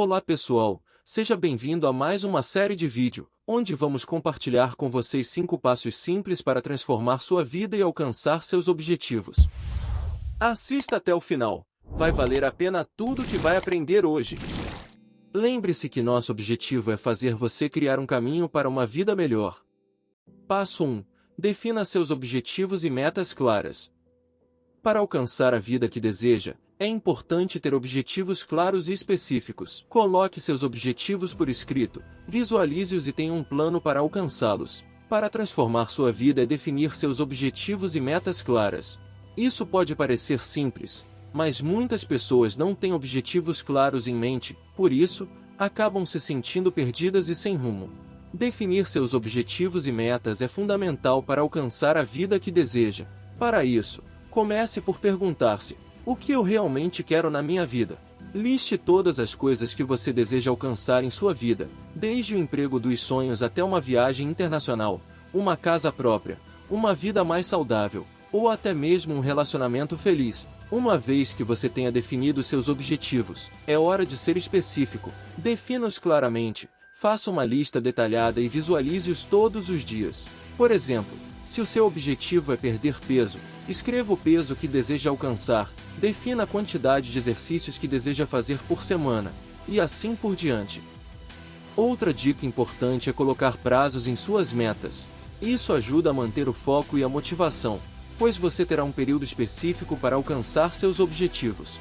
Olá pessoal, seja bem-vindo a mais uma série de vídeo, onde vamos compartilhar com vocês 5 passos simples para transformar sua vida e alcançar seus objetivos. Assista até o final, vai valer a pena tudo que vai aprender hoje. Lembre-se que nosso objetivo é fazer você criar um caminho para uma vida melhor. Passo 1. Defina seus objetivos e metas claras. Para alcançar a vida que deseja, é importante ter objetivos claros e específicos. Coloque seus objetivos por escrito, visualize-os e tenha um plano para alcançá-los. Para transformar sua vida é definir seus objetivos e metas claras. Isso pode parecer simples, mas muitas pessoas não têm objetivos claros em mente, por isso, acabam se sentindo perdidas e sem rumo. Definir seus objetivos e metas é fundamental para alcançar a vida que deseja. Para isso, comece por perguntar-se: o que eu realmente quero na minha vida? Liste todas as coisas que você deseja alcançar em sua vida, desde o emprego dos sonhos até uma viagem internacional, uma casa própria, uma vida mais saudável, ou até mesmo um relacionamento feliz. Uma vez que você tenha definido seus objetivos, é hora de ser específico. Defina-os claramente, faça uma lista detalhada e visualize-os todos os dias. Por exemplo, se o seu objetivo é perder peso, escreva o peso que deseja alcançar, defina a quantidade de exercícios que deseja fazer por semana, e assim por diante. Outra dica importante é colocar prazos em suas metas. Isso ajuda a manter o foco e a motivação pois você terá um período específico para alcançar seus objetivos.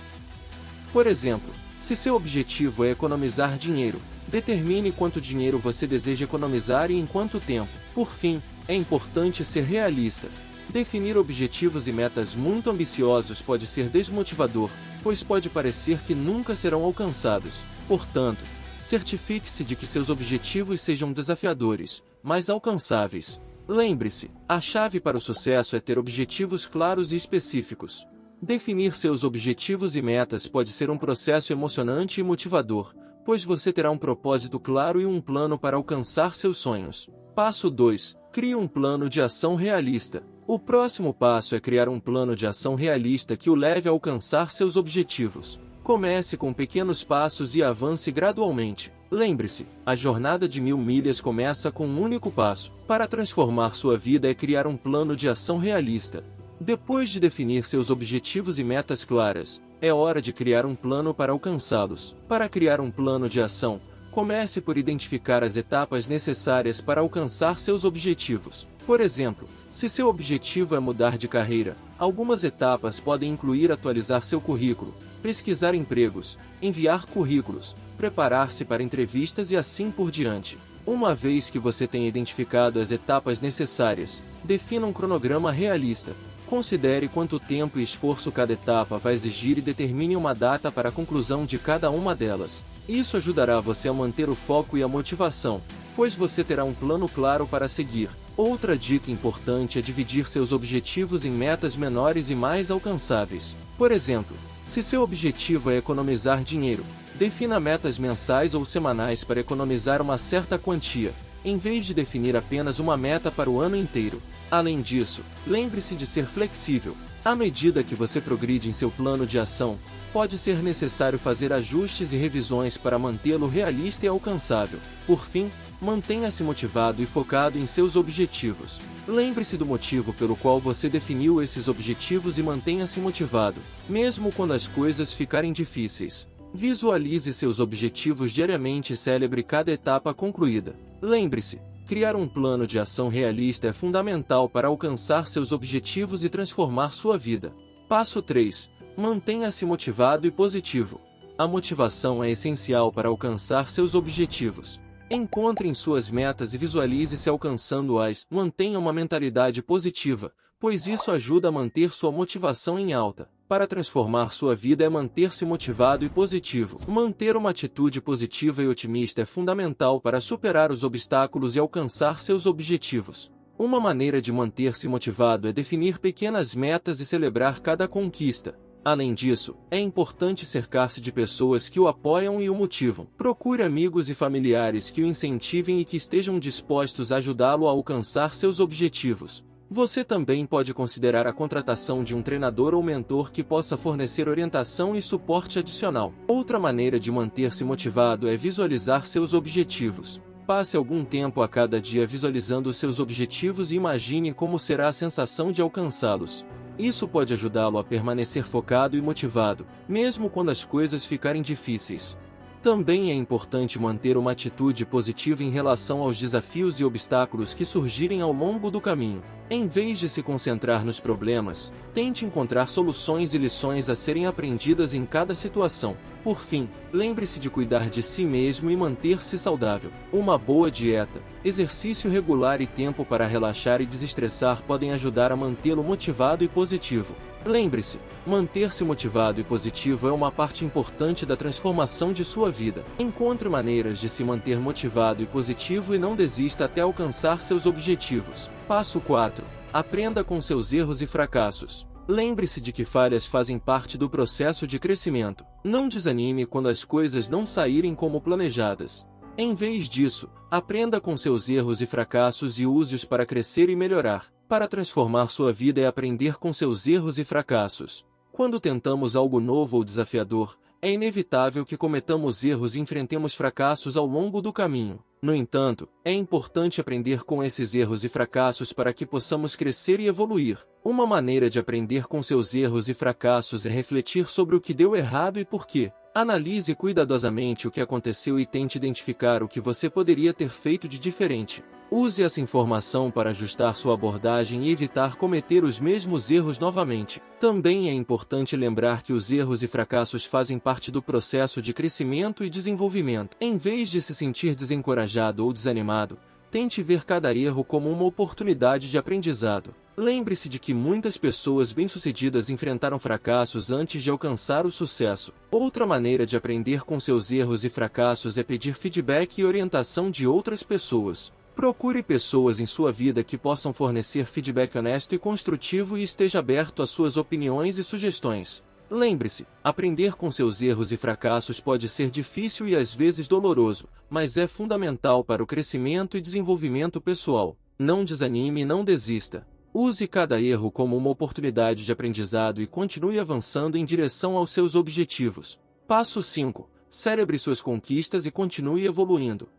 Por exemplo, se seu objetivo é economizar dinheiro, determine quanto dinheiro você deseja economizar e em quanto tempo. Por fim, é importante ser realista. Definir objetivos e metas muito ambiciosos pode ser desmotivador, pois pode parecer que nunca serão alcançados. Portanto, certifique-se de que seus objetivos sejam desafiadores, mas alcançáveis. Lembre-se, a chave para o sucesso é ter objetivos claros e específicos. Definir seus objetivos e metas pode ser um processo emocionante e motivador, pois você terá um propósito claro e um plano para alcançar seus sonhos. Passo 2. Crie um plano de ação realista. O próximo passo é criar um plano de ação realista que o leve a alcançar seus objetivos. Comece com pequenos passos e avance gradualmente. Lembre-se, a jornada de mil milhas começa com um único passo. Para transformar sua vida é criar um plano de ação realista. Depois de definir seus objetivos e metas claras, é hora de criar um plano para alcançá-los. Para criar um plano de ação, comece por identificar as etapas necessárias para alcançar seus objetivos. Por exemplo, se seu objetivo é mudar de carreira, algumas etapas podem incluir atualizar seu currículo, pesquisar empregos, enviar currículos, preparar-se para entrevistas e assim por diante. Uma vez que você tenha identificado as etapas necessárias, defina um cronograma realista. Considere quanto tempo e esforço cada etapa vai exigir e determine uma data para a conclusão de cada uma delas. Isso ajudará você a manter o foco e a motivação, pois você terá um plano claro para seguir. Outra dica importante é dividir seus objetivos em metas menores e mais alcançáveis. Por exemplo, se seu objetivo é economizar dinheiro, defina metas mensais ou semanais para economizar uma certa quantia, em vez de definir apenas uma meta para o ano inteiro. Além disso, lembre-se de ser flexível. À medida que você progride em seu plano de ação, pode ser necessário fazer ajustes e revisões para mantê-lo realista e alcançável. Por fim, mantenha-se motivado e focado em seus objetivos. Lembre-se do motivo pelo qual você definiu esses objetivos e mantenha-se motivado, mesmo quando as coisas ficarem difíceis. Visualize seus objetivos diariamente e celebre cada etapa concluída. Lembre-se, criar um plano de ação realista é fundamental para alcançar seus objetivos e transformar sua vida. Passo 3. Mantenha-se motivado e positivo. A motivação é essencial para alcançar seus objetivos. Encontre em suas metas e visualize-se alcançando-as. Mantenha uma mentalidade positiva, pois isso ajuda a manter sua motivação em alta. Para transformar sua vida é manter-se motivado e positivo. Manter uma atitude positiva e otimista é fundamental para superar os obstáculos e alcançar seus objetivos. Uma maneira de manter-se motivado é definir pequenas metas e celebrar cada conquista. Além disso, é importante cercar-se de pessoas que o apoiam e o motivam. Procure amigos e familiares que o incentivem e que estejam dispostos a ajudá-lo a alcançar seus objetivos. Você também pode considerar a contratação de um treinador ou mentor que possa fornecer orientação e suporte adicional. Outra maneira de manter-se motivado é visualizar seus objetivos. Passe algum tempo a cada dia visualizando seus objetivos e imagine como será a sensação de alcançá-los. Isso pode ajudá-lo a permanecer focado e motivado, mesmo quando as coisas ficarem difíceis. Também é importante manter uma atitude positiva em relação aos desafios e obstáculos que surgirem ao longo do caminho. Em vez de se concentrar nos problemas, tente encontrar soluções e lições a serem aprendidas em cada situação. Por fim, lembre-se de cuidar de si mesmo e manter-se saudável. Uma boa dieta, exercício regular e tempo para relaxar e desestressar podem ajudar a mantê-lo motivado e positivo. Lembre-se, manter-se motivado e positivo é uma parte importante da transformação de sua vida. Encontre maneiras de se manter motivado e positivo e não desista até alcançar seus objetivos. Passo 4. Aprenda com seus erros e fracassos. Lembre-se de que falhas fazem parte do processo de crescimento. Não desanime quando as coisas não saírem como planejadas. Em vez disso, aprenda com seus erros e fracassos e use-os para crescer e melhorar. Para transformar sua vida é aprender com seus erros e fracassos. Quando tentamos algo novo ou desafiador, é inevitável que cometamos erros e enfrentemos fracassos ao longo do caminho. No entanto, é importante aprender com esses erros e fracassos para que possamos crescer e evoluir. Uma maneira de aprender com seus erros e fracassos é refletir sobre o que deu errado e por quê. Analise cuidadosamente o que aconteceu e tente identificar o que você poderia ter feito de diferente. Use essa informação para ajustar sua abordagem e evitar cometer os mesmos erros novamente. Também é importante lembrar que os erros e fracassos fazem parte do processo de crescimento e desenvolvimento. Em vez de se sentir desencorajado ou desanimado, tente ver cada erro como uma oportunidade de aprendizado. Lembre-se de que muitas pessoas bem-sucedidas enfrentaram fracassos antes de alcançar o sucesso. Outra maneira de aprender com seus erros e fracassos é pedir feedback e orientação de outras pessoas. Procure pessoas em sua vida que possam fornecer feedback honesto e construtivo e esteja aberto às suas opiniões e sugestões. Lembre-se, aprender com seus erros e fracassos pode ser difícil e às vezes doloroso, mas é fundamental para o crescimento e desenvolvimento pessoal. Não desanime e não desista. Use cada erro como uma oportunidade de aprendizado e continue avançando em direção aos seus objetivos. Passo 5. Celebre suas conquistas e continue evoluindo.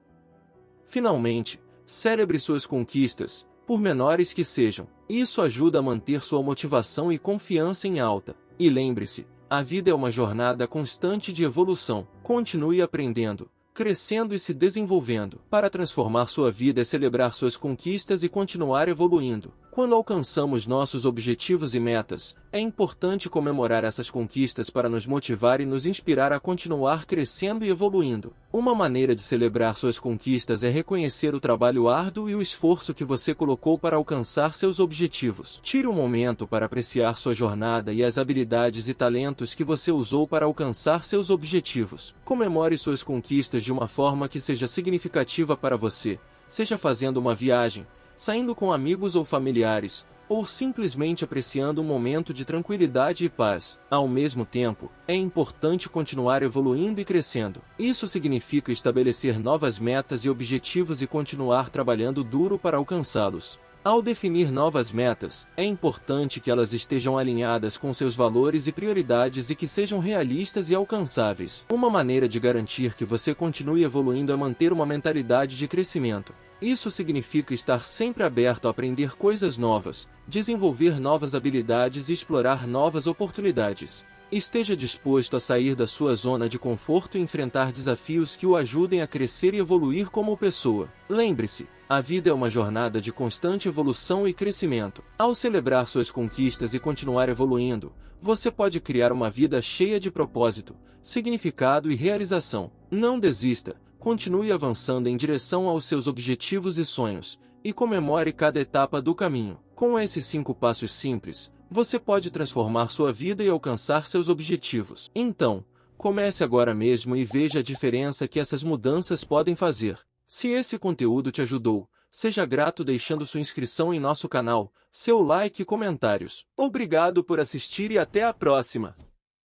Finalmente, Celebre suas conquistas, por menores que sejam. Isso ajuda a manter sua motivação e confiança em alta. E lembre-se, a vida é uma jornada constante de evolução. Continue aprendendo, crescendo e se desenvolvendo. Para transformar sua vida é celebrar suas conquistas e continuar evoluindo. Quando alcançamos nossos objetivos e metas, é importante comemorar essas conquistas para nos motivar e nos inspirar a continuar crescendo e evoluindo. Uma maneira de celebrar suas conquistas é reconhecer o trabalho árduo e o esforço que você colocou para alcançar seus objetivos. Tire um momento para apreciar sua jornada e as habilidades e talentos que você usou para alcançar seus objetivos. Comemore suas conquistas de uma forma que seja significativa para você, seja fazendo uma viagem, saindo com amigos ou familiares, ou simplesmente apreciando um momento de tranquilidade e paz. Ao mesmo tempo, é importante continuar evoluindo e crescendo. Isso significa estabelecer novas metas e objetivos e continuar trabalhando duro para alcançá-los. Ao definir novas metas, é importante que elas estejam alinhadas com seus valores e prioridades e que sejam realistas e alcançáveis. Uma maneira de garantir que você continue evoluindo é manter uma mentalidade de crescimento. Isso significa estar sempre aberto a aprender coisas novas, desenvolver novas habilidades e explorar novas oportunidades. Esteja disposto a sair da sua zona de conforto e enfrentar desafios que o ajudem a crescer e evoluir como pessoa. Lembre-se, a vida é uma jornada de constante evolução e crescimento. Ao celebrar suas conquistas e continuar evoluindo, você pode criar uma vida cheia de propósito, significado e realização. Não desista Continue avançando em direção aos seus objetivos e sonhos, e comemore cada etapa do caminho. Com esses cinco passos simples, você pode transformar sua vida e alcançar seus objetivos. Então, comece agora mesmo e veja a diferença que essas mudanças podem fazer. Se esse conteúdo te ajudou, seja grato deixando sua inscrição em nosso canal, seu like e comentários. Obrigado por assistir e até a próxima!